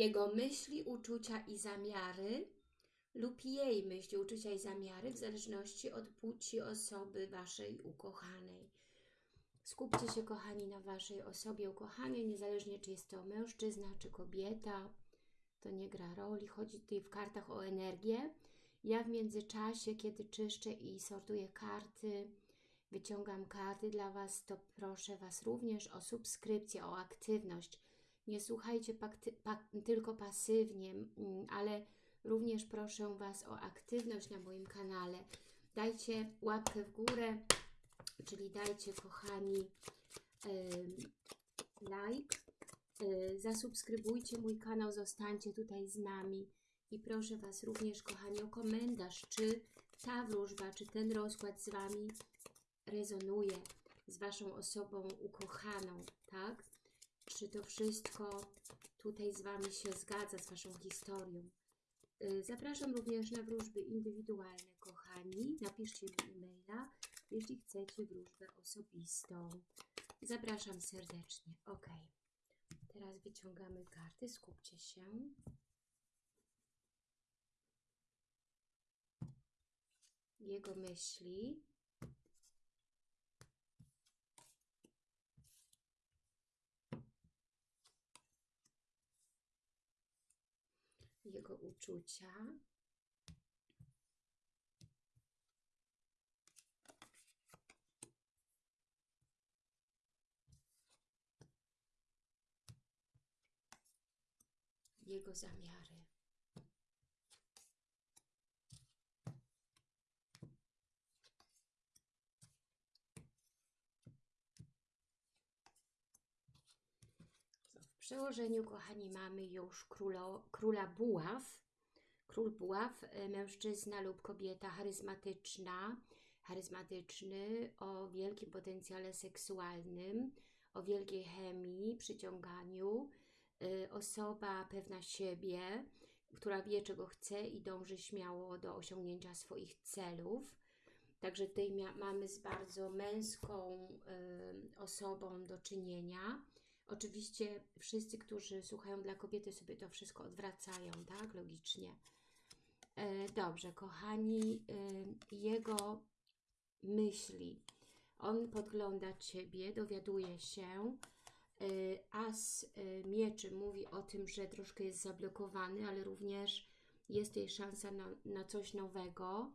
jego myśli, uczucia i zamiary lub jej myśli, uczucia i zamiary w zależności od płci osoby Waszej ukochanej. Skupcie się, kochani, na Waszej osobie ukochanej, niezależnie czy jest to mężczyzna, czy kobieta. To nie gra roli. Chodzi tutaj w kartach o energię. Ja w międzyczasie, kiedy czyszczę i sortuję karty, wyciągam karty dla Was, to proszę Was również o subskrypcję, o aktywność. Nie słuchajcie pakty, pak, tylko pasywnie, mm, ale również proszę Was o aktywność na moim kanale. Dajcie łapkę w górę, czyli dajcie, kochani, like, y, zasubskrybujcie mój kanał, zostańcie tutaj z nami i proszę Was również, kochani, o komentarz, czy ta wróżba, czy ten rozkład z Wami rezonuje z Waszą osobą ukochaną, tak? Czy to wszystko tutaj z Wami się zgadza, z Waszą historią? Y, zapraszam również na wróżby indywidualne, kochani. Napiszcie mi e-maila, jeśli chcecie wróżbę osobistą. Zapraszam serdecznie. Ok. Teraz wyciągamy karty. Skupcie się. Jego myśli. Jego uczucia. Jego zamiary. Przełożeniu, kochani, mamy już królo, króla buław. Król buław, e, mężczyzna lub kobieta charyzmatyczna, charyzmatyczny, o wielkim potencjale seksualnym, o wielkiej chemii, przyciąganiu, y, osoba pewna siebie, która wie czego chce i dąży śmiało do osiągnięcia swoich celów. Także tutaj mamy z bardzo męską y, osobą do czynienia. Oczywiście wszyscy, którzy słuchają dla kobiety sobie to wszystko odwracają, tak? Logicznie. E, dobrze, kochani, y, jego myśli. On podgląda Ciebie, dowiaduje się. Y, As mieczy mówi o tym, że troszkę jest zablokowany, ale również jest tutaj szansa na, na coś nowego,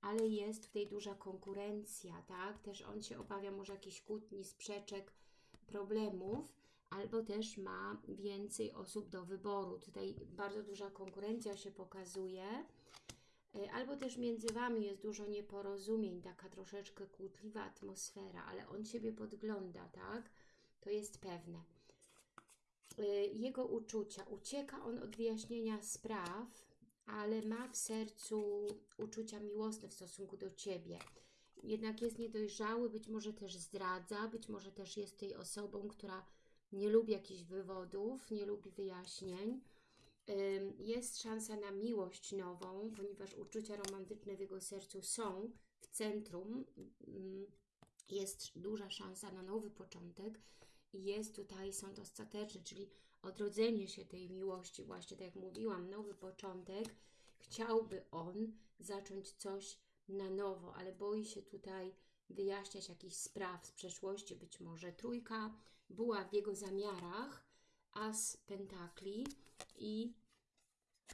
ale jest tutaj duża konkurencja, tak? Też on się obawia może jakichś kłótni, sprzeczek, problemów, albo też ma więcej osób do wyboru. Tutaj bardzo duża konkurencja się pokazuje, y, albo też między Wami jest dużo nieporozumień, taka troszeczkę kłótliwa atmosfera, ale on Ciebie podgląda, tak? To jest pewne. Y, jego uczucia. Ucieka on od wyjaśnienia spraw, ale ma w sercu uczucia miłosne w stosunku do Ciebie. Jednak jest niedojrzały, być może też zdradza, być może też jest tej osobą, która nie lubi jakichś wywodów, nie lubi wyjaśnień. Jest szansa na miłość nową, ponieważ uczucia romantyczne w jego sercu są w centrum. Jest duża szansa na nowy początek jest tutaj sąd ostateczny, czyli odrodzenie się tej miłości, właśnie tak jak mówiłam, nowy początek. Chciałby on zacząć coś na nowo, ale boi się tutaj wyjaśniać jakichś spraw z przeszłości, być może trójka była w jego zamiarach, as pentakli i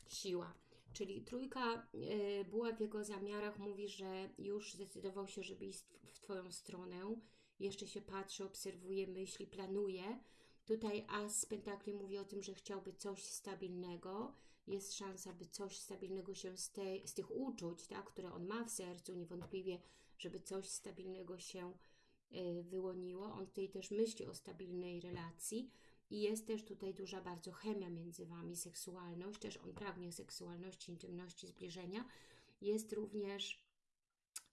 siła. Czyli trójka y, była w jego zamiarach, mówi, że już zdecydował się, żeby iść w Twoją stronę, jeszcze się patrzy, obserwuje myśli, planuje. Tutaj As Pentakli mówi o tym, że chciałby coś stabilnego. Jest szansa, by coś stabilnego się z, tej, z tych uczuć, tak, które on ma w sercu, niewątpliwie, żeby coś stabilnego się y, wyłoniło. On tutaj też myśli o stabilnej relacji i jest też tutaj duża bardzo chemia między Wami, seksualność, też on pragnie seksualności, intymności, zbliżenia. Jest również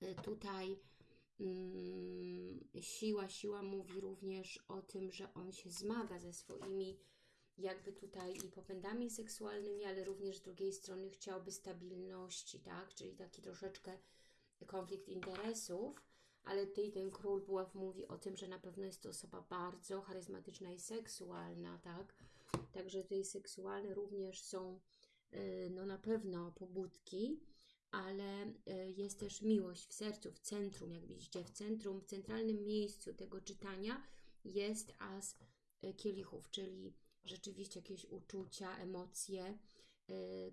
y, tutaj Mm, siła, siła mówi również o tym, że on się zmaga ze swoimi jakby tutaj i popędami seksualnymi, ale również z drugiej strony chciałby stabilności, tak? Czyli taki troszeczkę konflikt interesów, ale tutaj ten król buław mówi o tym, że na pewno jest to osoba bardzo charyzmatyczna i seksualna, tak? Także tutaj seksualne również są y, no na pewno pobudki, ale y, jest też miłość w sercu, w centrum, jak widzicie, w centrum, w centralnym miejscu tego czytania jest as y, kielichów, czyli rzeczywiście jakieś uczucia, emocje,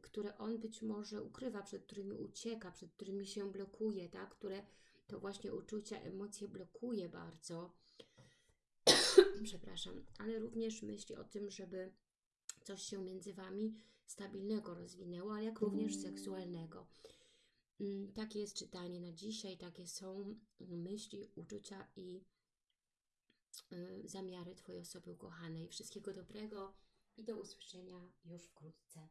które on być może ukrywa, przed którymi ucieka, przed którymi się blokuje, tak? które to właśnie uczucia, emocje blokuje bardzo. Przepraszam, ale również myśli o tym, żeby coś się między Wami stabilnego rozwinęło, ale jak również seksualnego. Mm, Takie jest czytanie na dzisiaj, takie są myśli, uczucia i y, zamiary Twojej osoby ukochanej. Wszystkiego dobrego i do usłyszenia już wkrótce.